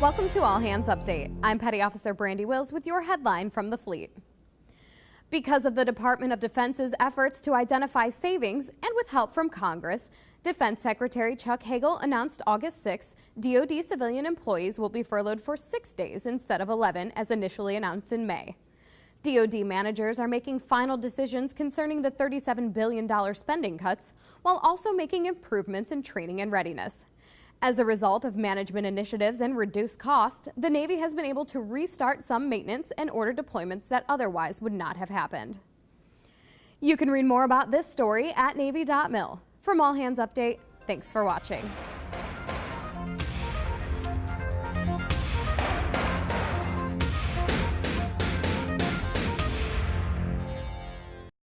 Welcome to All Hands Update. I'm Petty Officer Brandy Wills with your headline from the fleet. Because of the Department of Defense's efforts to identify savings and with help from Congress, Defense Secretary Chuck Hagel announced August 6 DoD civilian employees will be furloughed for six days instead of 11 as initially announced in May. DoD managers are making final decisions concerning the $37 billion spending cuts while also making improvements in training and readiness. As a result of management initiatives and reduced cost, the Navy has been able to restart some maintenance and order deployments that otherwise would not have happened. You can read more about this story at Navy.mil. From All Hands Update, thanks for watching.